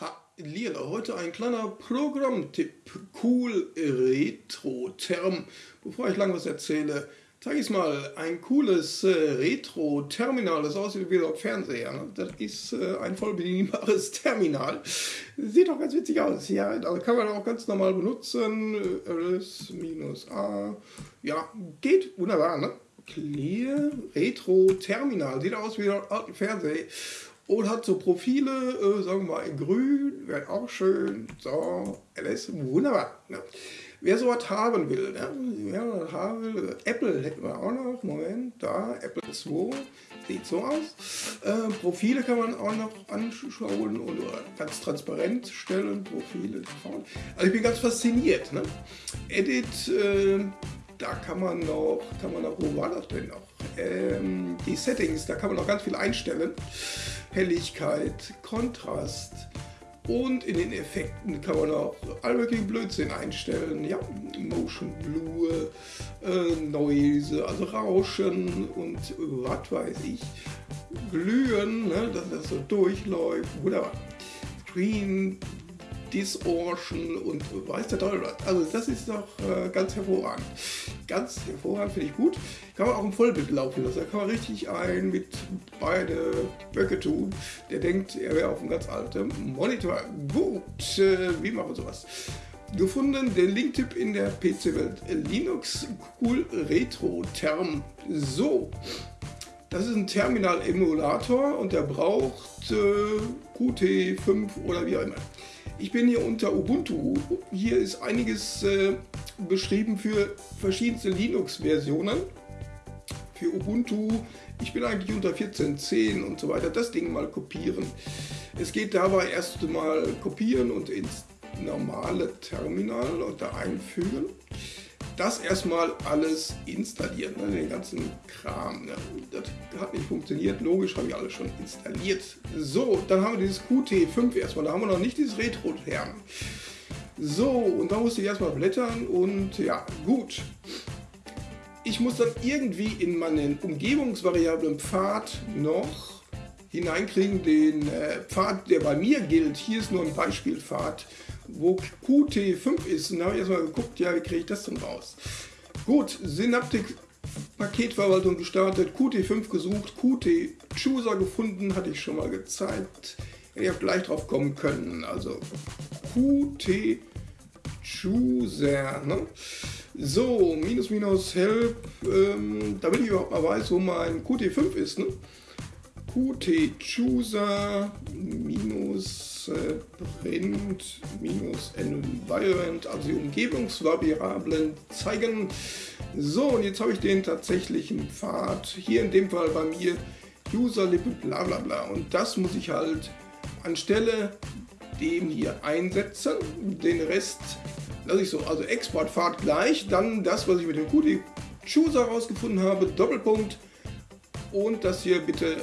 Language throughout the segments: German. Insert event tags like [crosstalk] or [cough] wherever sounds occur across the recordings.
Ha, Lila, heute ein kleiner Programmtipp. Cool Retro Term. Bevor ich lang was erzähle, zeige ich mal ein cooles äh, Retro-Terminal, das aussieht wie ein Fernseher. Ne? Das ist äh, ein voll bedienbares [laughs] Terminal. Sieht auch ganz witzig aus. Ja, also kann man auch ganz normal benutzen. LS-A. Ja, geht wunderbar, ne? Clear Retro Terminal. Sieht aus wie ein Fernseher. Und hat so Profile, äh, sagen wir mal in grün, wäre auch schön. So, LS, wunderbar. Ne? Wer sowas haben will, ne? wer sowas haben will, Apple hätten wir auch noch, Moment, da, Apple 2, sieht so aus. Äh, Profile kann man auch noch anschauen und ganz transparent stellen, Profile. Also ich bin ganz fasziniert. Ne? Edit, äh, da kann man noch, kann man noch, wo war das denn noch? Ähm, die Settings, da kann man noch ganz viel einstellen. Helligkeit, Kontrast und in den Effekten kann man auch all möglichen Blödsinn einstellen. Ja, Motion Blue, äh, Noise, also Rauschen und was weiß ich, Glühen, ne, dass das so durchläuft. Wunderbar. Screen Distortion und weiß der Teufel was. Also das ist doch äh, ganz hervorragend. Ganz hervorragend, finde ich gut. Kann man auch im Vollbild laufen lassen. Da kann man richtig ein mit beide Böcke tun. Der denkt, er wäre auf einem ganz alten Monitor. Gut, äh, wie machen wir sowas? Gefunden, den Linktipp in der PC-Welt. Linux Cool Retro Term. So, das ist ein Terminal-Emulator und der braucht äh, Qt5 oder wie auch immer. Ich bin hier unter Ubuntu. Hier ist einiges äh, beschrieben für verschiedenste Linux-Versionen. Für Ubuntu. Ich bin eigentlich unter 14.10 und so weiter. Das Ding mal kopieren. Es geht dabei erst mal kopieren und ins normale Terminal und da einfügen das erstmal alles installieren, ne, den ganzen Kram. Ne. Das hat nicht funktioniert, logisch habe ich alles schon installiert. So, dann haben wir dieses Qt5 erstmal, da haben wir noch nicht dieses Retro-Term. So, und da musste ich erstmal blättern und ja, gut. Ich muss dann irgendwie in meinen Umgebungsvariablen Pfad noch hineinkriegen, den äh, Pfad, der bei mir gilt. Hier ist nur ein Beispielpfad wo Qt5 ist. Und da habe ich erstmal geguckt, ja, wie kriege ich das denn raus? Gut, Synaptic Paketverwaltung gestartet, Qt5 gesucht, Qt Chooser gefunden, hatte ich schon mal gezeigt. Ihr habt gleich drauf kommen können. Also Qt Chooser. Ne? So, minus minus help, ähm, damit ich überhaupt mal weiß, wo mein Qt5 ist. Ne? Qt Chooser minus print minus environment, also die Umgebungsvariablen zeigen. So, und jetzt habe ich den tatsächlichen Pfad, hier in dem Fall bei mir, Userlippe bla bla bla. Und das muss ich halt anstelle dem hier einsetzen. Den Rest lasse ich so, also Exportpfad gleich, dann das, was ich mit dem Qt Chooser rausgefunden habe, Doppelpunkt und das hier bitte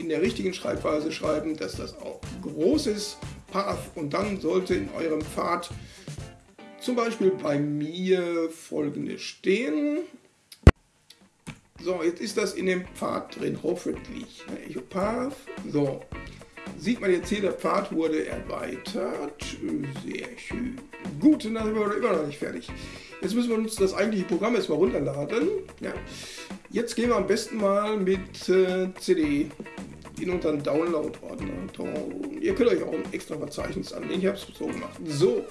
in der richtigen Schreibweise schreiben, dass das auch groß ist, Path und dann sollte in eurem Pfad zum Beispiel bei mir folgende stehen. So, jetzt ist das in dem Pfad drin, hoffentlich. Path, so. Sieht man jetzt hier, der Pfad wurde erweitert. Sehr schön. Gut, dann sind wir immer noch nicht fertig. Jetzt müssen wir uns das eigentliche Programm erstmal runterladen. Ja. Jetzt gehen wir am besten mal mit äh, CD in unseren Download-Ordner. Ihr könnt euch auch ein extra Verzeichnis anlegen. Ich habe es so gemacht. So,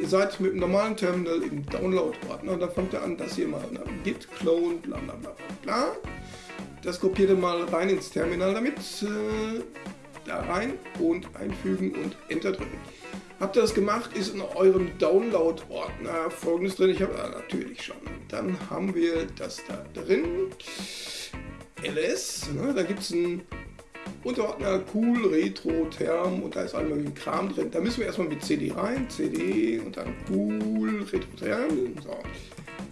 ihr seid mit dem normalen Terminal im Download-Ordner. Dann fangt ihr an, das hier mal git clone, bla bla bla bla. Das kopiert ihr mal rein ins Terminal damit. Äh, da rein und einfügen und Enter drücken. Habt ihr das gemacht, ist in eurem Download-Ordner folgendes drin. Ich habe ah, natürlich schon. Dann haben wir das da drin. LS, ne, da gibt es ein Unterordner Cool, Retro, Term und da ist all möglichen Kram drin. Da müssen wir erstmal mit CD rein, CD und dann Cool, Retro, Term. So.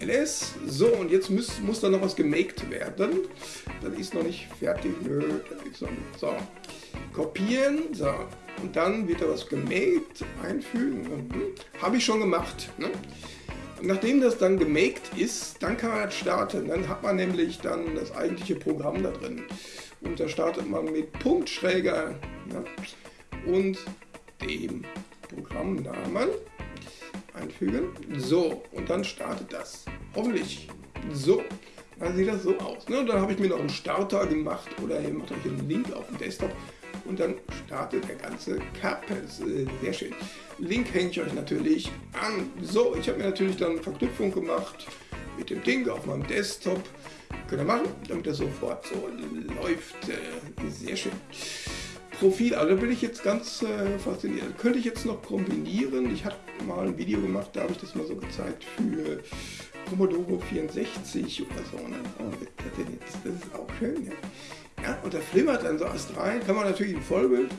LS. So, und jetzt muss, muss da noch was gemaked werden. Das ist noch nicht fertig. Nö, das ist noch nicht. So. Kopieren. So. Und dann wird da was gemaked. Einfügen. Mhm. Habe ich schon gemacht. Ne? nachdem das dann gemaked ist, dann kann man starten. Dann hat man nämlich dann das eigentliche Programm da drin. Und da startet man mit Punktschräger. Ja? Und dem Programmnamen einfügen. So, und dann startet das. Hoffentlich. So, dann sieht das so aus. Ne? Dann habe ich mir noch einen Starter gemacht oder ihr macht euch einen Link auf dem Desktop und dann startet der ganze Kapes. Äh, sehr schön. Link hänge ich euch natürlich an. So, ich habe mir natürlich dann Verknüpfung gemacht mit dem Ding auf meinem Desktop. Könnt ihr machen, damit das sofort so läuft. Äh, sehr schön. Profil, also bin ich jetzt ganz äh, fasziniert. Könnte ich jetzt noch kombinieren? Ich habe mal ein Video gemacht, da habe ich das mal so gezeigt für Commodore 64 oder so. Ne? Das ist auch schön. Ja. Ja, und da flimmert dann so erst rein. Kann man natürlich ein Vollbild.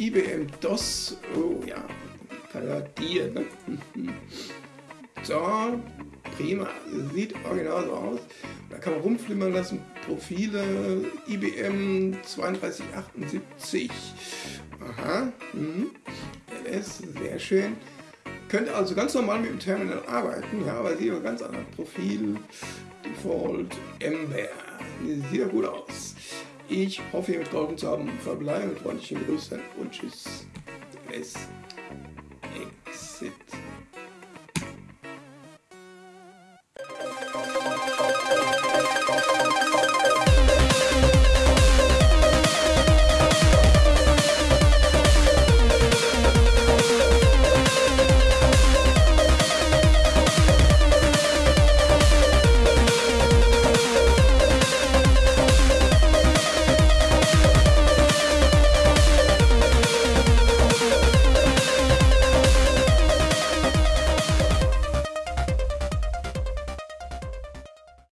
IBM DOS. Oh ja, dir. Ne? [laughs] So, prima. Sieht original so aus. Da kann man rumflimmern lassen. Profile IBM 3278. Aha. Mhm. LS, sehr schön. Könnt also ganz normal mit dem Terminal arbeiten, ja, aber sieht aber ganz anders. Profil, Default, Ember. Sieht ja gut aus. Ich hoffe, ihr mitgeholfen zu haben. Verbleibe mit freundlichen Grüßen und Tschüss. Es Exit.